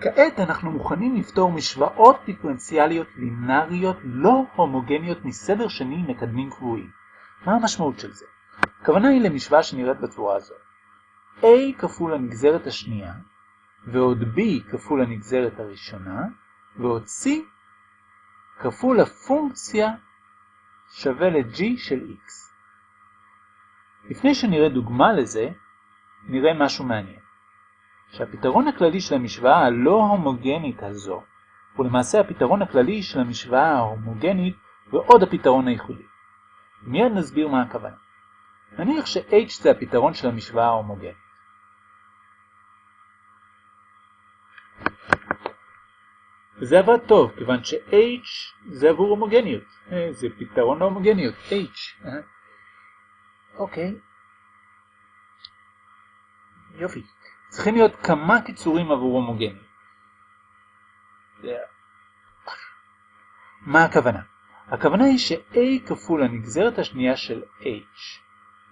כעת אנחנו מוכנים לפתור משוואות דיפרנציאליות לינאריות לא הומוגניות מסדר שני מקדמים קבועים. מה המשמעות של זה? הכוונה היא למשוואה שנראית בצורה הזאת. a כפול הנגזרת השנייה, ועוד b כפול הנגזרת הראשונה, ועוד c כפול הפונקציה שווה ל-g של x. לפני שנראה דוגמה לזה, נראה משהו מעניין. שהפתרון הכללי של המשוואה הלא הומוגנית הזו הוא למעשה הפתרון הכללי של המשוואה ההומוגנית ועוד הפתרון הייחודי. מיד נסביר מה הכוונה. נניח ש-h זה הפתרון של המשוואה ההומוגנית. וזה עבד טוב, כיוון ש-h זה עבור הומוגניות. אה, זה פתרון להומוגניות, h. אה. אוקיי. יופי. צריכים להיות כמה קיצורים עבור הומוגניות. מה הכוונה? הכוונה היא ש-a כפול הנגזרת השנייה של h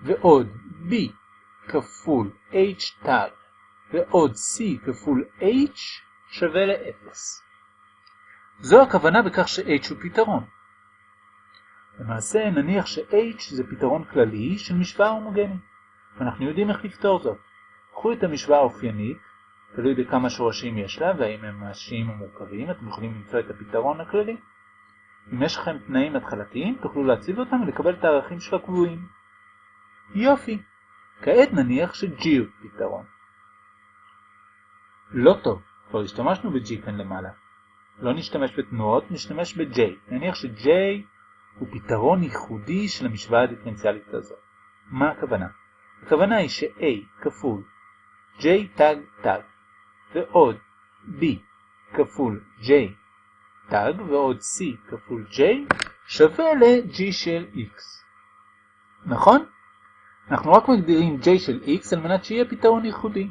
ועוד b כפול h תג ועוד c כפול h שווה ל-0. זו הכוונה בכך ש-h הוא פתרון. למעשה נניח ש-h זה פתרון כללי של משוואה הומוגנית, ואנחנו יודעים איך לפתור זאת. קחו את המשוואה האופיינית, תלוי בכמה שורשים יש לה והאם הם ממשיים או מורכבים, אתם יכולים למצוא את הפתרון הכללי. אם יש לכם תנאים התחלתיים, תוכלו להציב אותם ולקבל את הערכים של הקבועים. יופי. כעת נניח ש-G הוא פתרון. לא טוב, כבר השתמשנו ב-G כאן למעלה. לא נשתמש בתנועות, נשתמש ב-J. נניח ש-J הוא פתרון ייחודי של המשוואה הדיפרנציאלית הזאת. מה הכוונה? הכוונה היא ש-A כפול J תג תג ועוד B כפול J תג ועוד C כפול J שווה ל-G של X. נכון? אנחנו רק מגדירים J של X על מנת שיהיה פתרון ייחודי.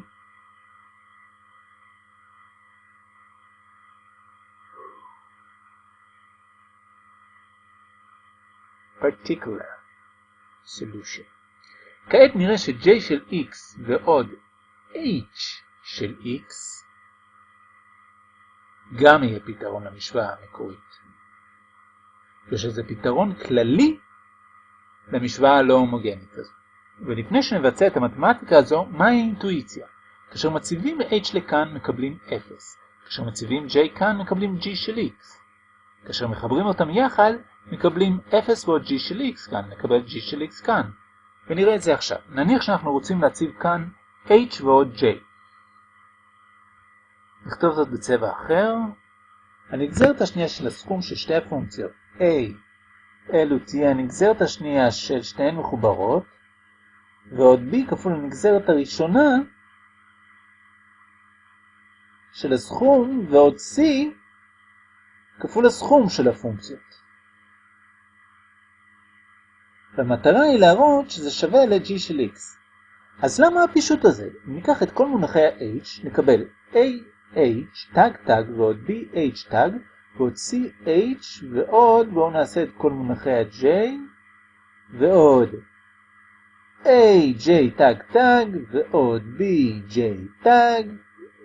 particular solution. כעת נראה ש-J של X ועוד H של X גם יהיה פתרון למשוואה המקורית. ושזה פתרון כללי למשוואה הלא הומוגנית הזו. ולפני שנבצע את המתמטיקה הזו, מהי האינטואיציה? כאשר מציבים H לכאן מקבלים 0. כאשר מציבים J כאן מקבלים G של X. כאשר מחברים אותם יחד מקבלים 0 ועוד G של X כאן, נקבל G של X כאן. ונראה את זה עכשיו. נניח שאנחנו רוצים להציב כאן H ועוד J. נכתוב זאת בצבע אחר. הנגזרת השנייה של הסכום של שתי הפונקציות A אלו תהיה הנגזרת השנייה של שתיהן מחוברות, ועוד B כפול הנגזרת הראשונה של הסכום, ועוד C כפול הסכום של הפונקציות. והמטרה היא להראות שזה שווה ל-G של X. אז למה הפישוט הזה? אם ניקח את כל מונחי ה-H, נקבל AH, תג תג ועוד BH תג, ועוד CH ועוד, בואו נעשה את כל מונחי ה-J, ועוד AJ תג תג, ועוד BJ תג,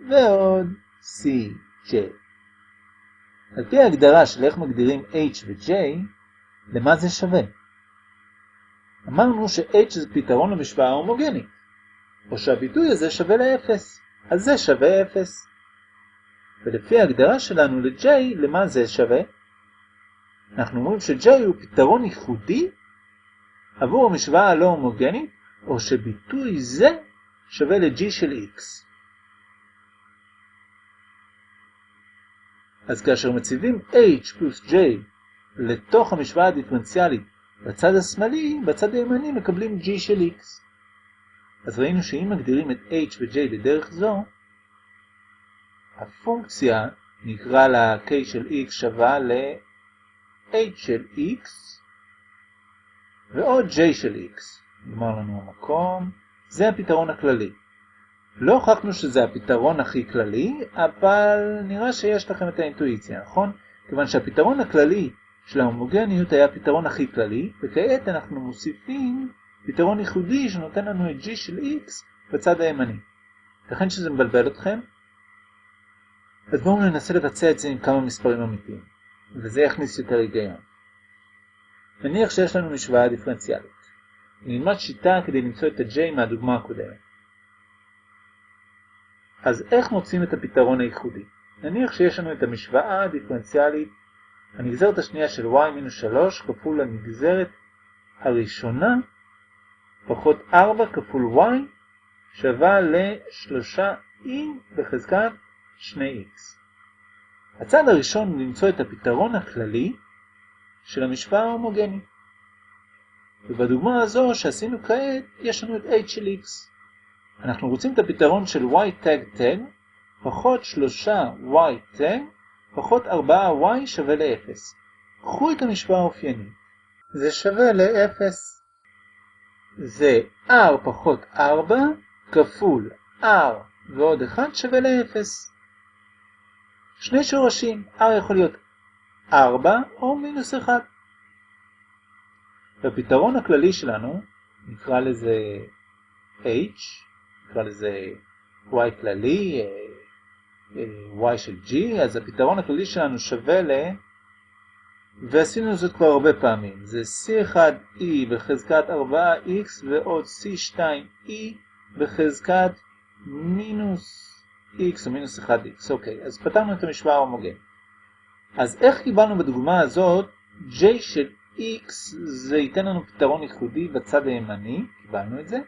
ועוד CJ. על פי ההגדרה של איך מגדירים H ו-J, למה זה שווה? אמרנו ש-H זה פתרון למשוואה ההומוגנית, או שהביטוי הזה שווה ל-0, אז זה שווה 0. ולפי ההגדרה שלנו ל-J, למה זה שווה? אנחנו אומרים ש-J הוא פתרון ייחודי עבור המשוואה הלא הומוגנית, או שביטוי זה שווה ל-G של X. אז כאשר מציבים H פלוס J לתוך המשוואה הדיפרנציאלית בצד השמאלי, בצד הימני מקבלים G של X. אז ראינו שאם מגדירים את H ו-J בדרך זו, הפונקציה נקרא לה K של X שווה ל-H של X ועוד J של X. נגמר לנו המקום. זה הפתרון הכללי. לא הוכחנו שזה הפתרון הכי כללי, אבל נראה שיש לכם את האינטואיציה, נכון? כיוון שהפתרון הכללי של ההומוגניות היה הפתרון הכי כללי, וכעת אנחנו מוסיפים פתרון ייחודי שנותן לנו את G של X בצד הימני. לכן שזה מבלבל אתכם, אז בואו ננסה לבצע את זה עם כמה מספרים אמיתיים, וזה יכניס יותר היגיון. נניח שיש לנו משוואה דיפרנציאלית. נלמד שיטה כדי למצוא את ה-J מהדוגמה הקודמת. אז איך מוצאים את הפתרון הייחודי? נניח שיש לנו את המשוואה הדיפרנציאלית, הנגזרת השנייה של y-3 כפול הנגזרת הראשונה פחות 4 כפול y שווה ל-3e בחזקת 2x. הצעד הראשון הוא למצוא את הפתרון הכללי של המשוואה ההומוגנית. ובדוגמה הזו שעשינו כעת, יש לנו את h של x. אנחנו רוצים את הפתרון של y tag tag פחות 3y tag פחות 4y שווה ל-0. קחו את המשוואה האופיינית. זה שווה ל-0. זה r פחות 4 כפול r ועוד 1 שווה ל-0. שני שורשים, r יכול להיות 4 או מינוס 1. בפתרון הכללי שלנו, נקרא לזה h, נקרא לזה y כללי, אה, אה, y של g, אז הפתרון הכללי שלנו שווה ל... ועשינו זאת כבר הרבה פעמים, זה c1e בחזקת 4x ועוד c2e בחזקת מינוס x או מינוס 1x. אוקיי, אז פתרנו את המשוואה ההומוגנית. אז איך קיבלנו בדוגמה הזאת j של x זה ייתן לנו פתרון ייחודי בצד הימני, קיבלנו את זה.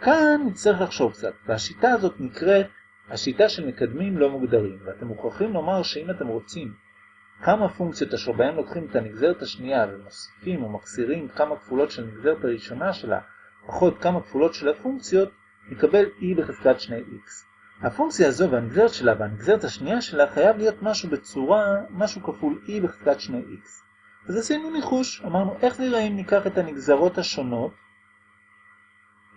כאן נצטרך לחשוב קצת, והשיטה הזאת נקראת השיטה של מקדמים לא מוגדרים, ואתם מוכרחים לומר שאם אתם רוצים כמה פונקציות אשר בהן לוקחים את הנגזרת השנייה ומוסיפים או מקסירים כמה כפולות של הנגזרת הראשונה שלה, פחות כמה כפולות של הפונקציות, נקבל e בחזקת 2x. הפונקציה הזו והנגזרת שלה והנגזרת השנייה שלה חייב להיות משהו בצורה, משהו כפול e בחזקת 2x. אז עשינו ניחוש, אמרנו איך נראה אם ניקח את הנגזרות השונות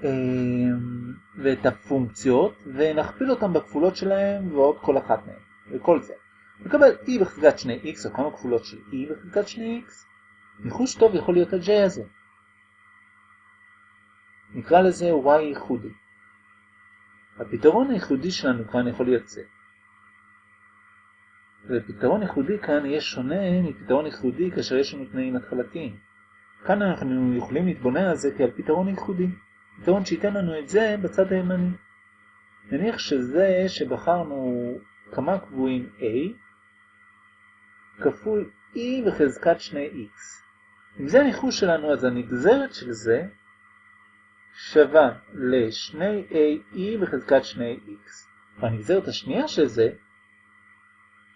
אמ, ואת הפונקציות ונכפיל אותן בכפולות שלהם ועוד כל אחת מהן, וכל זה. נקבל e בחזקת 2x או כמה כפולות של e בחזקת 2x. ניחוש טוב יכול להיות ה-j הזה. נקרא לזה y ייחודי. הפתרון הייחודי שלנו כאן יכול להיות זה. ופתרון ייחודי כאן יהיה שונה מפתרון ייחודי כאשר יש לנו תנאים התחלתיים. כאן אנחנו יכולים להתבונן על זה כעל פתרון ייחודי. פתרון שייתן לנו את זה בצד הימני. נניח שזה שבחרנו כמה קבועים a כפול e בחזקת 2x. אם זה הניחוש שלנו, אז הנגזרת של זה שווה ל-2ae בחזקת 2x. והנגזרת השנייה של זה,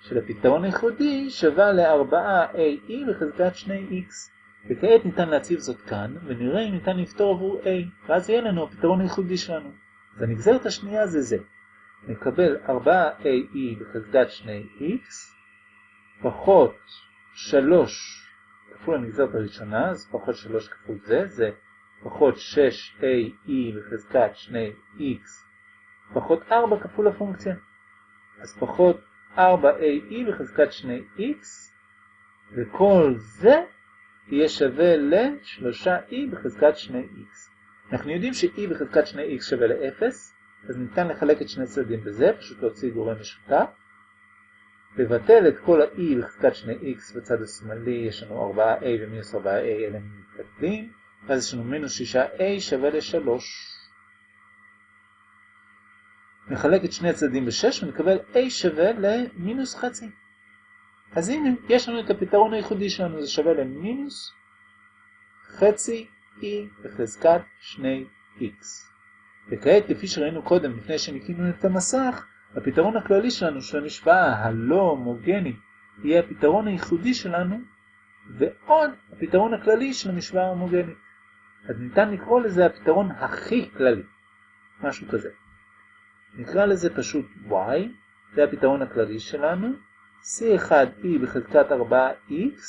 של הפתרון הייחודי, שווה ל-4ae בחזקת 2x. וכעת ניתן להציב זאת כאן, ונראה אם ניתן לפתור עבור a, ואז יהיה לנו הפתרון הייחודי שלנו. אז הנגזרת השנייה זה זה. נקבל 4ae בחזקת 2x, פחות 3 כפול הנגזרת הראשונה, אז פחות 3 כפול זה, זה פחות 6ae בחזקת 2x, פחות 4 כפול הפונקציה. אז פחות 4ae בחזקת 2x, וכל זה יהיה שווה ל-3e בחזקת 2x. אנחנו יודעים ש-e בחזקת 2x שווה ל-0, אז ניתן לחלק את שני צדדים בזה, פשוט להוציא גורם משותף. לבטל את כל ה-e בחזקת 2x בצד השמאלי, יש לנו 4a ומינוס 4a, אלה מתקדמים, ואז יש לנו מינוס 6a שווה ל-3. נחלק את שני הצדדים ב-6 ונקבל a שווה למינוס חצי. אז הנה, יש לנו את הפתרון הייחודי שלנו, זה שווה למינוס חצי e בחזקת 2x. וכעת, כפי שראינו קודם, לפני שניקינו את המסך, הפתרון הכללי שלנו של המשוואה הלא הומוגנית יהיה הפתרון הייחודי שלנו, ועוד הפתרון הכללי של המשוואה ההומוגנית. אז ניתן לקרוא לזה הפתרון הכי כללי, משהו כזה. נקרא לזה פשוט y, זה הפתרון הכללי שלנו, c1e בחזקת 4x,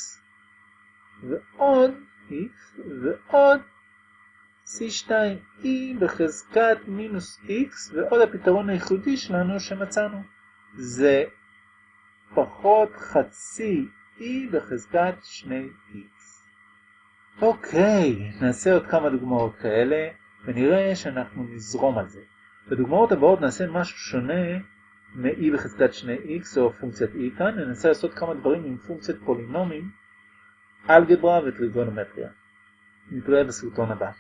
ועוד x, ועוד c2e בחזקת מינוס x, ועוד הפתרון הייחודי שלנו שמצאנו. זה פחות חצי e בחזקת 2x. אוקיי, נעשה עוד כמה דוגמאות כאלה, ונראה שאנחנו נזרום על זה. בדוגמאות הבאות נעשה משהו שונה מ-e בחזקת 2x או פונקציית e כאן, ננסה לעשות כמה דברים עם פונקציית פולינומים, אלגברה וטריגונומטריה. נתראה בסרטון הבא.